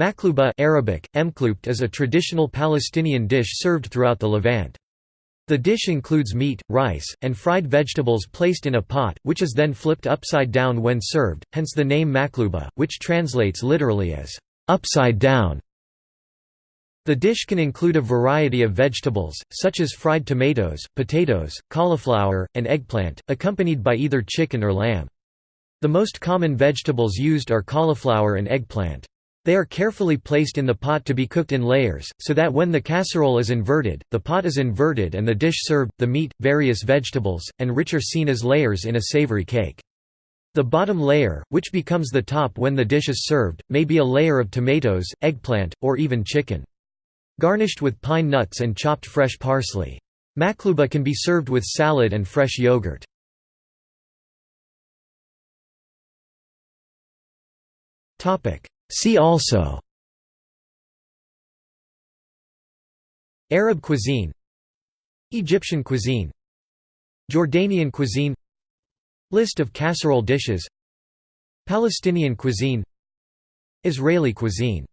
Maklouba Arabic, emkloubt is a traditional Palestinian dish served throughout the Levant. The dish includes meat, rice, and fried vegetables placed in a pot, which is then flipped upside down when served, hence the name maklouba, which translates literally as, "...upside down". The dish can include a variety of vegetables, such as fried tomatoes, potatoes, cauliflower, and eggplant, accompanied by either chicken or lamb. The most common vegetables used are cauliflower and eggplant. They are carefully placed in the pot to be cooked in layers, so that when the casserole is inverted, the pot is inverted and the dish served, the meat, various vegetables, and rich are seen as layers in a savory cake. The bottom layer, which becomes the top when the dish is served, may be a layer of tomatoes, eggplant, or even chicken. Garnished with pine nuts and chopped fresh parsley. Makluba can be served with salad and fresh yogurt. See also Arab cuisine Egyptian cuisine Jordanian cuisine List of casserole dishes Palestinian cuisine Israeli cuisine